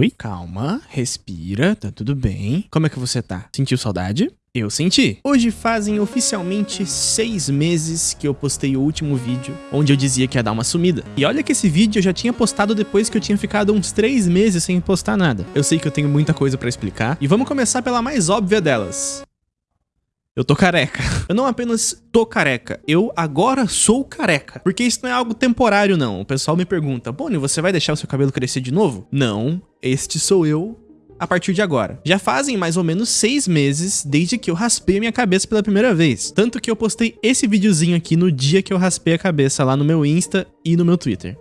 Oi? Calma, respira, tá tudo bem. Como é que você tá? Sentiu saudade? Eu senti. Hoje fazem oficialmente seis meses que eu postei o último vídeo onde eu dizia que ia dar uma sumida. E olha que esse vídeo eu já tinha postado depois que eu tinha ficado uns três meses sem postar nada. Eu sei que eu tenho muita coisa pra explicar e vamos começar pela mais óbvia delas. Eu tô careca. Eu não apenas tô careca, eu agora sou careca. Porque isso não é algo temporário, não. O pessoal me pergunta, Boni, você vai deixar o seu cabelo crescer de novo? Não, este sou eu a partir de agora. Já fazem mais ou menos seis meses desde que eu raspei a minha cabeça pela primeira vez. Tanto que eu postei esse videozinho aqui no dia que eu raspei a cabeça lá no meu Insta e no meu Twitter.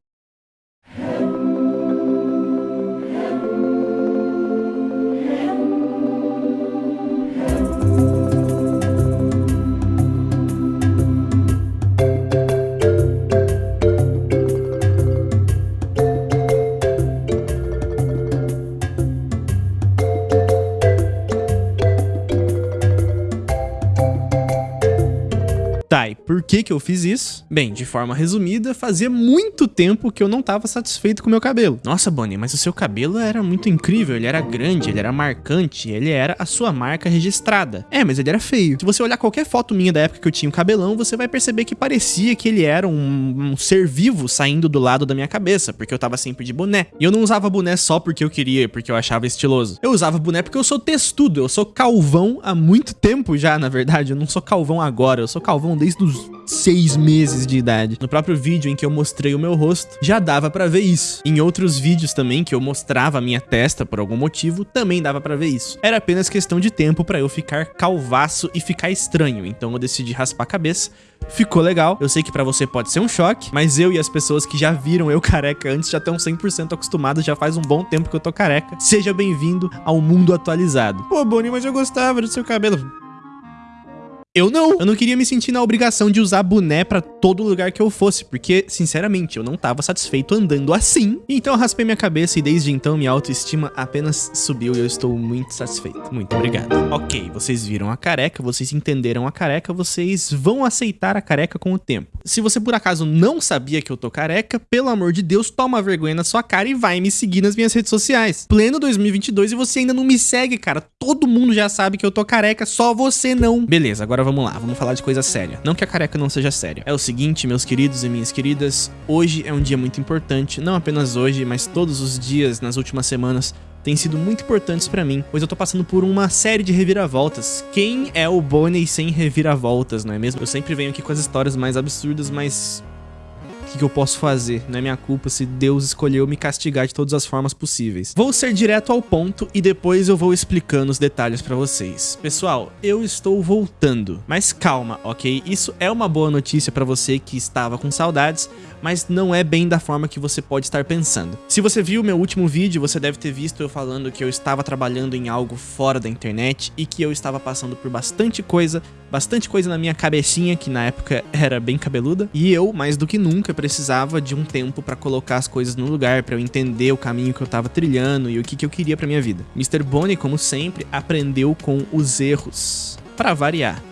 Por que que eu fiz isso? Bem, de forma resumida, fazia muito tempo que eu não tava satisfeito com o meu cabelo. Nossa, Bonnie, mas o seu cabelo era muito incrível, ele era grande, ele era marcante, ele era a sua marca registrada. É, mas ele era feio. Se você olhar qualquer foto minha da época que eu tinha o um cabelão, você vai perceber que parecia que ele era um, um ser vivo saindo do lado da minha cabeça, porque eu tava sempre de boné. E eu não usava boné só porque eu queria, porque eu achava estiloso. Eu usava boné porque eu sou textudo, eu sou calvão há muito tempo já, na verdade. Eu não sou calvão agora, eu sou calvão desde os seis meses de idade. No próprio vídeo em que eu mostrei o meu rosto, já dava pra ver isso. Em outros vídeos também que eu mostrava a minha testa por algum motivo, também dava pra ver isso. Era apenas questão de tempo pra eu ficar calvaço e ficar estranho, então eu decidi raspar a cabeça. Ficou legal, eu sei que pra você pode ser um choque, mas eu e as pessoas que já viram eu careca antes já estão 100% acostumados, já faz um bom tempo que eu tô careca. Seja bem-vindo ao mundo atualizado. Pô, Bonnie, mas eu gostava do seu cabelo. Eu não. Eu não queria me sentir na obrigação de usar boné pra todo lugar que eu fosse, porque, sinceramente, eu não tava satisfeito andando assim. Então eu raspei minha cabeça e desde então minha autoestima apenas subiu e eu estou muito satisfeito. Muito obrigado. Ok, vocês viram a careca, vocês entenderam a careca, vocês vão aceitar a careca com o tempo. Se você por acaso não sabia que eu tô careca, pelo amor de Deus, toma vergonha na sua cara e vai me seguir nas minhas redes sociais. Pleno 2022 e você ainda não me segue, cara. Todo mundo já sabe que eu tô careca, só você não. Beleza, agora vamos lá, vamos falar de coisa séria. Não que a careca não seja séria. É o seguinte, meus queridos e minhas queridas, hoje é um dia muito importante, não apenas hoje, mas todos os dias nas últimas semanas têm sido muito importantes pra mim, pois eu tô passando por uma série de reviravoltas. Quem é o Bonnie sem reviravoltas, não é mesmo? Eu sempre venho aqui com as histórias mais absurdas, mas que, que eu posso fazer? Não é minha culpa se Deus escolheu me castigar de todas as formas possíveis. Vou ser direto ao ponto e depois eu vou explicando os detalhes pra vocês. Pessoal, eu estou voltando, mas calma, ok? Isso é uma boa notícia pra você que estava com saudades, mas não é bem da forma que você pode estar pensando. Se você viu meu último vídeo, você deve ter visto eu falando que eu estava trabalhando em algo fora da internet e que eu estava passando por bastante coisa, bastante coisa na minha cabecinha, que na época era bem cabeluda, e eu, mais do que nunca, precisava de um tempo para colocar as coisas no lugar, para eu entender o caminho que eu estava trilhando e o que, que eu queria para minha vida. Mr. Bonnie, como sempre, aprendeu com os erros. Para variar.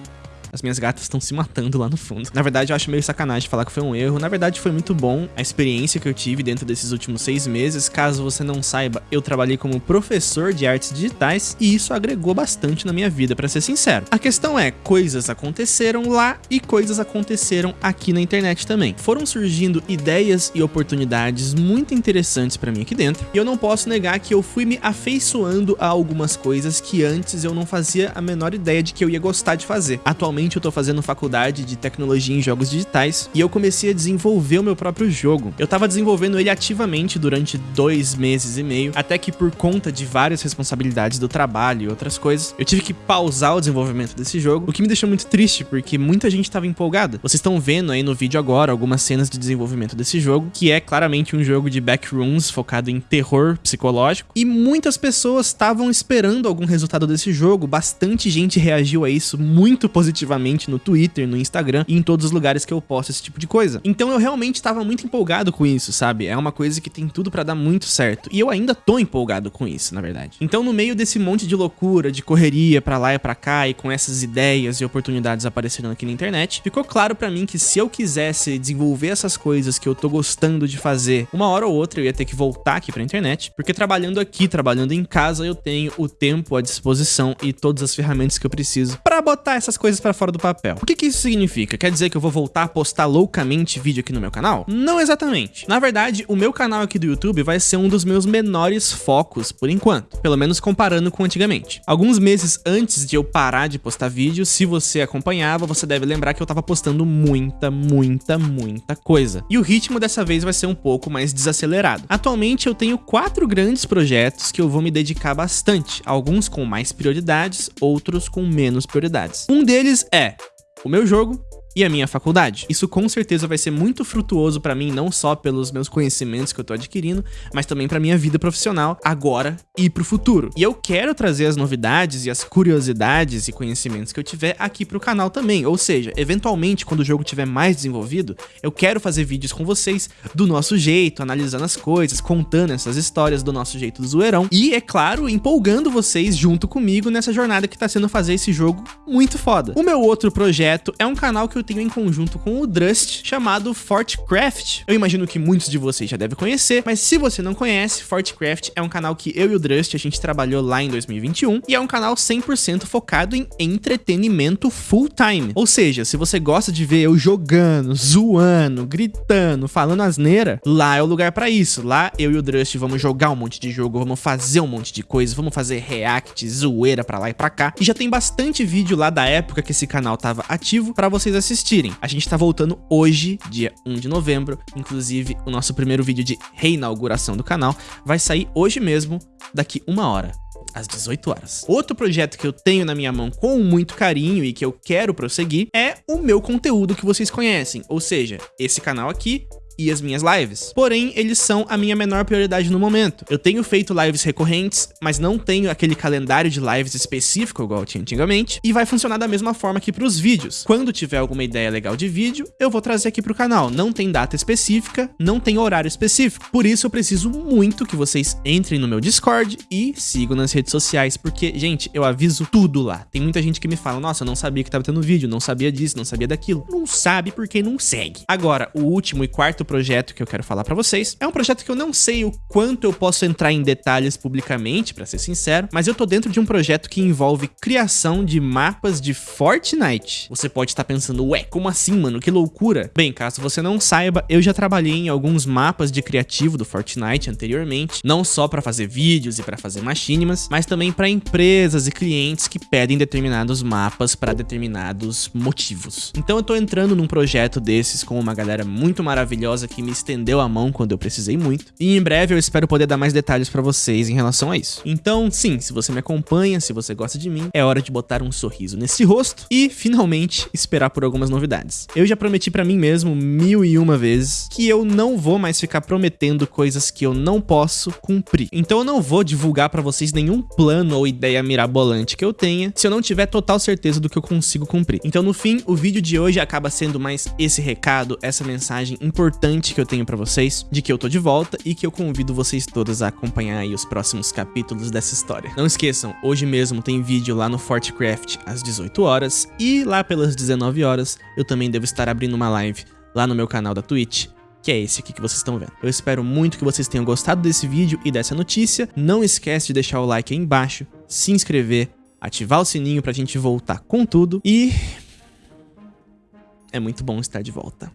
As minhas gatas estão se matando lá no fundo. Na verdade, eu acho meio sacanagem falar que foi um erro. Na verdade, foi muito bom a experiência que eu tive dentro desses últimos seis meses. Caso você não saiba, eu trabalhei como professor de artes digitais e isso agregou bastante na minha vida, pra ser sincero. A questão é, coisas aconteceram lá e coisas aconteceram aqui na internet também. Foram surgindo ideias e oportunidades muito interessantes pra mim aqui dentro. E eu não posso negar que eu fui me afeiçoando a algumas coisas que antes eu não fazia a menor ideia de que eu ia gostar de fazer. Atualmente, Atualmente eu tô fazendo faculdade de tecnologia em jogos digitais e eu comecei a desenvolver o meu próprio jogo. Eu tava desenvolvendo ele ativamente durante dois meses e meio, até que por conta de várias responsabilidades do trabalho e outras coisas, eu tive que pausar o desenvolvimento desse jogo, o que me deixou muito triste, porque muita gente tava empolgada. Vocês estão vendo aí no vídeo agora algumas cenas de desenvolvimento desse jogo, que é claramente um jogo de backrooms focado em terror psicológico, e muitas pessoas estavam esperando algum resultado desse jogo, bastante gente reagiu a isso muito positivamente no Twitter, no Instagram e em todos os lugares que eu posto esse tipo de coisa. Então eu realmente tava muito empolgado com isso, sabe? É uma coisa que tem tudo para dar muito certo. E eu ainda tô empolgado com isso, na verdade. Então no meio desse monte de loucura, de correria para lá e para cá e com essas ideias e oportunidades aparecendo aqui na internet, ficou claro para mim que se eu quisesse desenvolver essas coisas que eu tô gostando de fazer, uma hora ou outra eu ia ter que voltar aqui pra internet, porque trabalhando aqui, trabalhando em casa, eu tenho o tempo à disposição e todas as ferramentas que eu preciso para botar essas coisas para fora do papel. O que que isso significa? Quer dizer que eu vou voltar a postar loucamente vídeo aqui no meu canal? Não exatamente. Na verdade, o meu canal aqui do YouTube vai ser um dos meus menores focos por enquanto, pelo menos comparando com antigamente. Alguns meses antes de eu parar de postar vídeo, se você acompanhava, você deve lembrar que eu tava postando muita, muita, muita coisa. E o ritmo dessa vez vai ser um pouco mais desacelerado. Atualmente eu tenho quatro grandes projetos que eu vou me dedicar bastante, alguns com mais prioridades, outros com menos prioridades. Um deles é o meu jogo, e a minha faculdade. Isso com certeza vai ser muito frutuoso para mim, não só pelos meus conhecimentos que eu tô adquirindo, mas também para minha vida profissional agora e pro futuro. E eu quero trazer as novidades e as curiosidades e conhecimentos que eu tiver aqui pro canal também, ou seja, eventualmente quando o jogo tiver mais desenvolvido, eu quero fazer vídeos com vocês do nosso jeito, analisando as coisas, contando essas histórias do nosso jeito do zoeirão e, é claro, empolgando vocês junto comigo nessa jornada que tá sendo fazer esse jogo muito foda. O meu outro projeto é um canal que eu tenho em conjunto com o Drust, chamado Fortcraft. Eu imagino que muitos de vocês já devem conhecer, mas se você não conhece, Fortcraft é um canal que eu e o Drust a gente trabalhou lá em 2021 e é um canal 100% focado em entretenimento full time. Ou seja, se você gosta de ver eu jogando, zoando, gritando, falando asneira, lá é o lugar para isso. Lá eu e o Drust vamos jogar um monte de jogo, vamos fazer um monte de coisa, vamos fazer react, zoeira pra lá e pra cá. E já tem bastante vídeo lá da época que esse canal tava ativo para vocês assistirem assistirem. A gente tá voltando hoje, dia 1 de novembro, inclusive o nosso primeiro vídeo de reinauguração do canal vai sair hoje mesmo, daqui uma hora às 18 horas. Outro projeto que eu tenho na minha mão com muito carinho e que eu quero prosseguir é o meu conteúdo que vocês conhecem, ou seja, esse canal aqui e as minhas lives. Porém, eles são a minha menor prioridade no momento. Eu tenho feito lives recorrentes, mas não tenho aquele calendário de lives específico igual tinha antigamente, e vai funcionar da mesma forma que para os vídeos. Quando tiver alguma ideia legal de vídeo, eu vou trazer aqui pro canal. Não tem data específica, não tem horário específico. Por isso eu preciso muito que vocês entrem no meu Discord e sigam nas redes sociais, porque, gente, eu aviso tudo lá. Tem muita gente que me fala, nossa, eu não sabia que tava tendo vídeo, não sabia disso, não sabia daquilo. Não sabe porque não segue. Agora, o último e quarto projeto que eu quero falar para vocês. É um projeto que eu não sei o quanto eu posso entrar em detalhes publicamente, para ser sincero, mas eu tô dentro de um projeto que envolve criação de mapas de Fortnite. Você pode estar pensando, ué, como assim, mano? Que loucura! Bem, caso você não saiba, eu já trabalhei em alguns mapas de criativo do Fortnite anteriormente, não só para fazer vídeos e para fazer machinimas, mas também para empresas e clientes que pedem determinados mapas para determinados motivos. Então eu tô entrando num projeto desses com uma galera muito maravilhosa que me estendeu a mão quando eu precisei muito. E em breve eu espero poder dar mais detalhes para vocês em relação a isso. Então, sim, se você me acompanha, se você gosta de mim, é hora de botar um sorriso nesse rosto e, finalmente, esperar por algumas novidades. Eu já prometi para mim mesmo mil e uma vezes que eu não vou mais ficar prometendo coisas que eu não posso cumprir. Então eu não vou divulgar para vocês nenhum plano ou ideia mirabolante que eu tenha se eu não tiver total certeza do que eu consigo cumprir. Então no fim, o vídeo de hoje acaba sendo mais esse recado, essa mensagem importante importante que eu tenho para vocês, de que eu tô de volta e que eu convido vocês todos a acompanhar aí os próximos capítulos dessa história. Não esqueçam, hoje mesmo tem vídeo lá no Fortcraft às 18 horas e lá pelas 19 horas eu também devo estar abrindo uma live lá no meu canal da Twitch, que é esse aqui que vocês estão vendo. Eu espero muito que vocês tenham gostado desse vídeo e dessa notícia. Não esquece de deixar o like aí embaixo, se inscrever, ativar o sininho pra gente voltar com tudo e... É muito bom estar de volta.